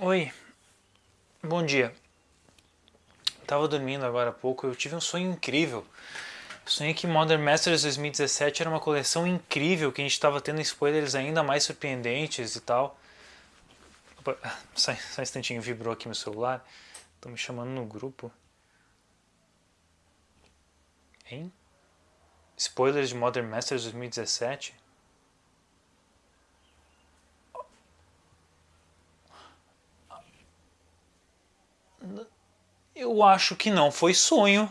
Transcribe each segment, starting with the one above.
Oi, bom dia. Tava dormindo agora há pouco, eu tive um sonho incrível. sonhei que Modern Masters 2017 era uma coleção incrível, que a gente estava tendo spoilers ainda mais surpreendentes e tal. Opa, só, só um instantinho, vibrou aqui meu celular. Estão me chamando no grupo. Hein? Spoilers de Modern Masters 2017? Eu acho que não foi sonho.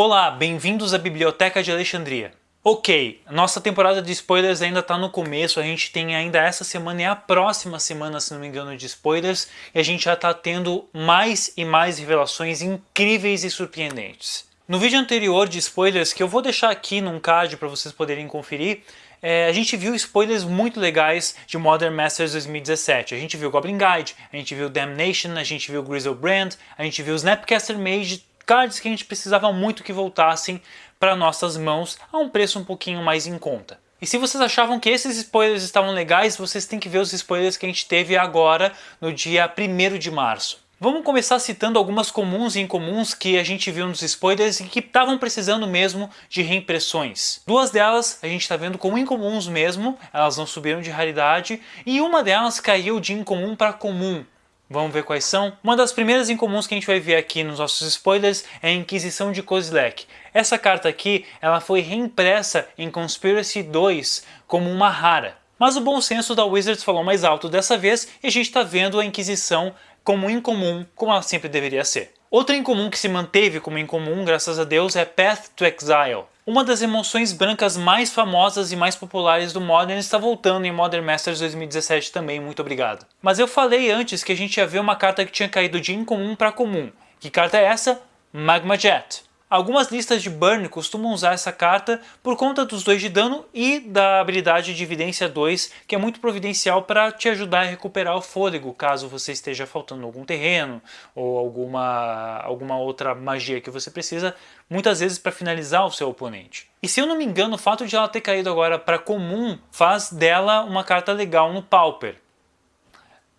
Olá, bem-vindos à Biblioteca de Alexandria. Ok, nossa temporada de spoilers ainda está no começo, a gente tem ainda essa semana e a próxima semana, se não me engano, de spoilers, e a gente já está tendo mais e mais revelações incríveis e surpreendentes. No vídeo anterior de spoilers, que eu vou deixar aqui num card para vocês poderem conferir, é, a gente viu spoilers muito legais de Modern Masters 2017. A gente viu Goblin Guide, a gente viu Damnation, a gente viu Grizzlebrand, a gente viu Snapcaster Mage, cards que a gente precisava muito que voltassem para nossas mãos a um preço um pouquinho mais em conta. E se vocês achavam que esses spoilers estavam legais, vocês têm que ver os spoilers que a gente teve agora no dia 1 de março. Vamos começar citando algumas comuns e incomuns que a gente viu nos spoilers e que estavam precisando mesmo de reimpressões. Duas delas a gente está vendo como incomuns mesmo, elas não subiram de raridade, e uma delas caiu de incomum para comum. Vamos ver quais são? Uma das primeiras incomuns que a gente vai ver aqui nos nossos spoilers é a Inquisição de Kozilek. Essa carta aqui ela foi reimpressa em Conspiracy 2 como uma rara. Mas o bom senso da Wizards falou mais alto dessa vez e a gente está vendo a Inquisição como incomum, como ela sempre deveria ser. Outra incomum que se manteve como incomum, graças a Deus, é Path to Exile. Uma das emoções brancas mais famosas e mais populares do Modern está voltando em Modern Masters 2017 também, muito obrigado. Mas eu falei antes que a gente ia ver uma carta que tinha caído de incomum para comum. Que carta é essa? Magma Jet. Algumas listas de Burn costumam usar essa carta por conta dos 2 de dano e da habilidade de Evidência 2, que é muito providencial para te ajudar a recuperar o fôlego, caso você esteja faltando algum terreno ou alguma, alguma outra magia que você precisa, muitas vezes para finalizar o seu oponente. E se eu não me engano, o fato de ela ter caído agora para comum faz dela uma carta legal no Pauper.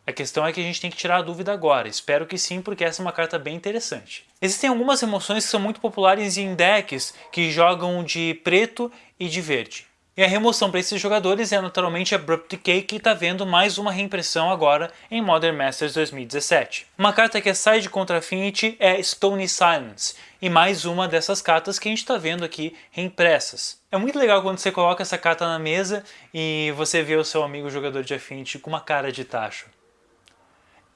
A questão é que a gente tem que tirar a dúvida agora. Espero que sim, porque essa é uma carta bem interessante. Existem algumas emoções que são muito populares em decks que jogam de preto e de verde. E a remoção para esses jogadores é naturalmente Abrupt Decay, que está vendo mais uma reimpressão agora em Modern Masters 2017. Uma carta que é side contra Affinity é Stony Silence, e mais uma dessas cartas que a gente está vendo aqui reimpressas. É muito legal quando você coloca essa carta na mesa e você vê o seu amigo jogador de Affinity com uma cara de tacho.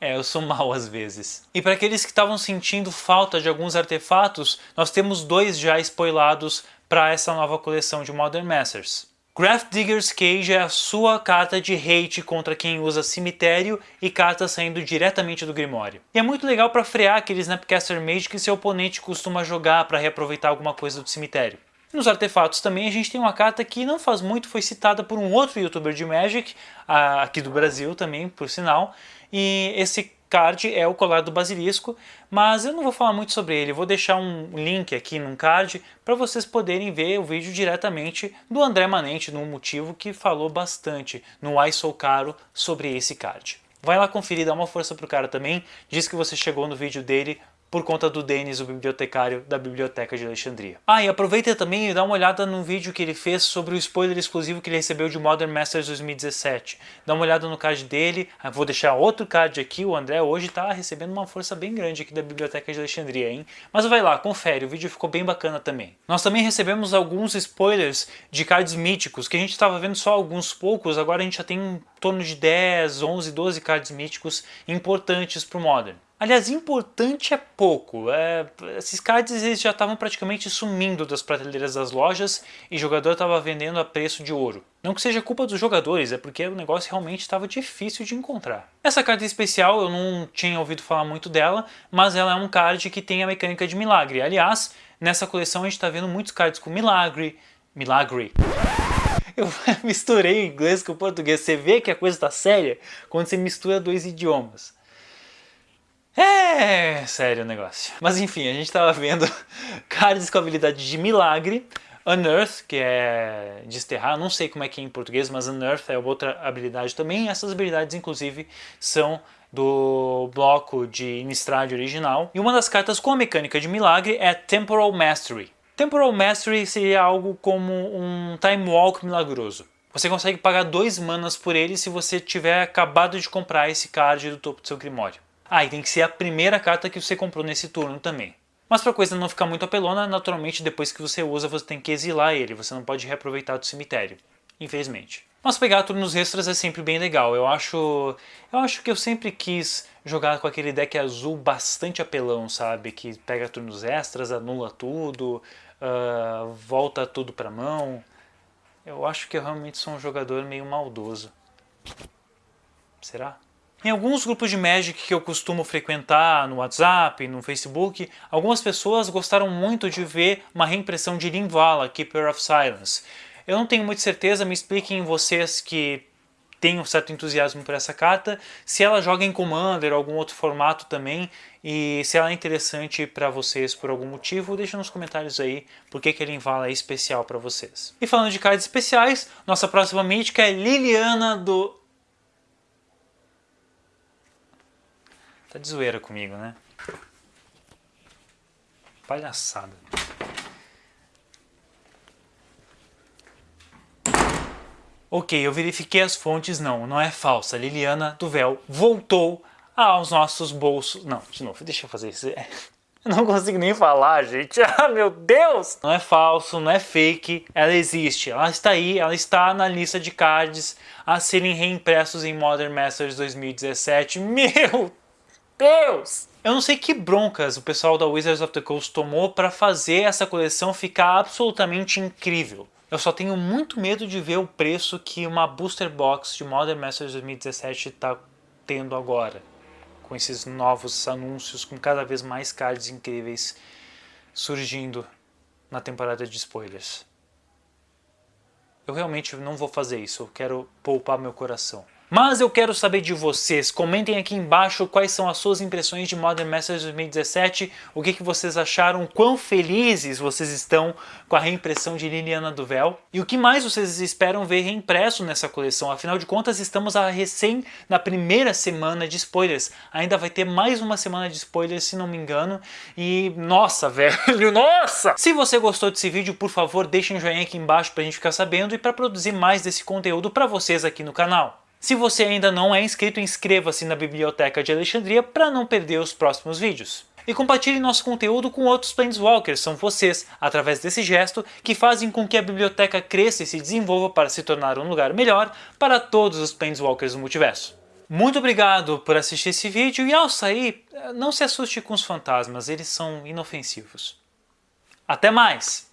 É, eu sou mal às vezes. E para aqueles que estavam sentindo falta de alguns artefatos, nós temos dois já spoilados para essa nova coleção de Modern Masters. Graph Digger's Cage é a sua carta de hate contra quem usa cemitério e cartas saindo diretamente do Grimório. E é muito legal para frear aquele Snapcaster Mage que seu oponente costuma jogar para reaproveitar alguma coisa do cemitério. Nos artefatos também a gente tem uma carta que não faz muito, foi citada por um outro youtuber de Magic, aqui do Brasil também, por sinal, e esse card é o colar do basilisco, mas eu não vou falar muito sobre ele, vou deixar um link aqui num card para vocês poderem ver o vídeo diretamente do André Manente, no motivo que falou bastante no I Sou Caro sobre esse card. Vai lá conferir, dá uma força pro cara também, diz que você chegou no vídeo dele por conta do Denis, o bibliotecário da Biblioteca de Alexandria. Ah, e aproveita também e dá uma olhada no vídeo que ele fez sobre o spoiler exclusivo que ele recebeu de Modern Masters 2017. Dá uma olhada no card dele, ah, vou deixar outro card aqui, o André hoje está recebendo uma força bem grande aqui da Biblioteca de Alexandria, hein? Mas vai lá, confere, o vídeo ficou bem bacana também. Nós também recebemos alguns spoilers de cards míticos, que a gente estava vendo só alguns poucos, agora a gente já tem em torno de 10, 11, 12 cards míticos importantes para o Modern. Aliás, importante é pouco. É, esses cards eles já estavam praticamente sumindo das prateleiras das lojas e o jogador estava vendendo a preço de ouro. Não que seja culpa dos jogadores, é porque o negócio realmente estava difícil de encontrar. Essa carta especial eu não tinha ouvido falar muito dela, mas ela é um card que tem a mecânica de milagre. Aliás, nessa coleção a gente está vendo muitos cards com milagre, Milagre. Eu misturei o inglês com o português. Você vê que a coisa está séria quando você mistura dois idiomas. É sério o negócio. Mas enfim, a gente estava vendo cards com habilidade de milagre, Unearth, que é desterrar, não sei como é que é em português, mas Unearth é outra habilidade também. Essas habilidades, inclusive, são do bloco de Innistrad original. E uma das cartas com a mecânica de milagre é Temporal Mastery. Temporal Mastery seria algo como um Time Walk milagroso. Você consegue pagar dois manas por ele se você tiver acabado de comprar esse card do topo do seu Grimório. Ah, e tem que ser a primeira carta que você comprou nesse turno também. Mas para a coisa não ficar muito apelona, naturalmente depois que você usa você tem que exilar ele, você não pode reaproveitar do cemitério, infelizmente. Mas pegar turnos extras é sempre bem legal, eu acho, eu acho que eu sempre quis jogar com aquele deck azul bastante apelão, sabe? Que pega turnos extras, anula tudo, uh, volta tudo para mão. Eu acho que eu realmente sou um jogador meio maldoso. Será? Em alguns grupos de Magic que eu costumo frequentar no WhatsApp, no Facebook, algumas pessoas gostaram muito de ver uma reimpressão de Linvala, Keeper of Silence. Eu não tenho muita certeza, me expliquem vocês que têm um certo entusiasmo por essa carta, se ela joga em Commander ou algum outro formato também, e se ela é interessante para vocês por algum motivo, deixa nos comentários aí por que, a Linvala é especial para vocês. E falando de cards especiais, nossa próxima mítica é Liliana do Tá de zoeira comigo, né? Palhaçada. Ok, eu verifiquei as fontes, não, não é falsa. Liliana Véu voltou aos nossos bolsos. Não, de novo, deixa eu fazer isso. Eu não consigo nem falar, gente. Ah, meu Deus! Não é falso, não é fake, ela existe. Ela está aí, ela está na lista de cards a serem reimpressos em Modern Masters 2017. Meu Deus! Eu não sei que broncas o pessoal da Wizards of the Coast tomou para fazer essa coleção ficar absolutamente incrível. Eu só tenho muito medo de ver o preço que uma Booster Box de Modern Masters 2017 está tendo agora. Com esses novos anúncios, com cada vez mais cards incríveis surgindo na temporada de spoilers. Eu realmente não vou fazer isso, eu quero poupar meu coração. Mas eu quero saber de vocês, comentem aqui embaixo quais são as suas impressões de Modern Masters 2017, o que, que vocês acharam, quão felizes vocês estão com a reimpressão de Liliana Véu? E o que mais vocês esperam ver reimpresso nessa coleção, afinal de contas estamos a recém na primeira semana de spoilers, ainda vai ter mais uma semana de spoilers se não me engano. E nossa velho, nossa! Se você gostou desse vídeo, por favor deixe um joinha aqui embaixo pra gente ficar sabendo e para produzir mais desse conteúdo para vocês aqui no canal. Se você ainda não é inscrito, inscreva-se na Biblioteca de Alexandria para não perder os próximos vídeos. E compartilhe nosso conteúdo com outros Planeswalkers, são vocês, através desse gesto, que fazem com que a biblioteca cresça e se desenvolva para se tornar um lugar melhor para todos os Planeswalkers do multiverso. Muito obrigado por assistir esse vídeo e ao sair, não se assuste com os fantasmas, eles são inofensivos. Até mais!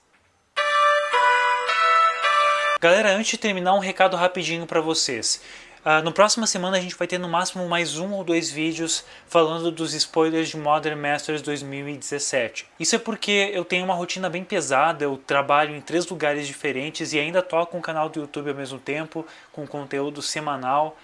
Galera, antes de terminar um recado rapidinho para vocês. Uh, no próxima semana a gente vai ter no máximo mais um ou dois vídeos falando dos spoilers de Modern Masters 2017. Isso é porque eu tenho uma rotina bem pesada, eu trabalho em três lugares diferentes e ainda toco um canal do YouTube ao mesmo tempo, com conteúdo semanal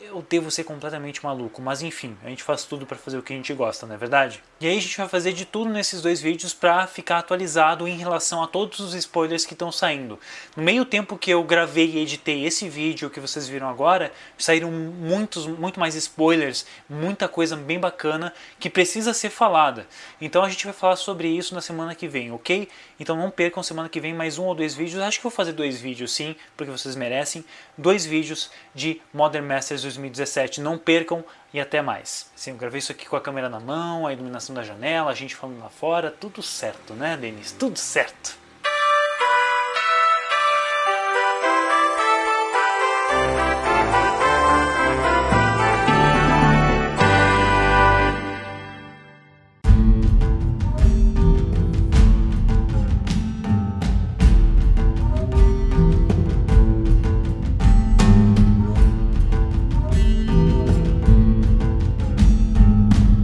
eu devo ser completamente maluco, mas enfim, a gente faz tudo para fazer o que a gente gosta, não é verdade? E aí a gente vai fazer de tudo nesses dois vídeos para ficar atualizado em relação a todos os spoilers que estão saindo. No meio tempo que eu gravei e editei esse vídeo que vocês viram agora, saíram muitos, muito mais spoilers, muita coisa bem bacana que precisa ser falada. Então a gente vai falar sobre isso na semana que vem, ok? Então não percam semana que vem mais um ou dois vídeos, acho que vou fazer dois vídeos sim, porque vocês merecem, dois vídeos de Modern Masters 2017. Não percam e até mais. Sim, eu gravei isso aqui com a câmera na mão, a iluminação da janela, a gente falando lá fora, tudo certo, né, Denis? Tudo certo.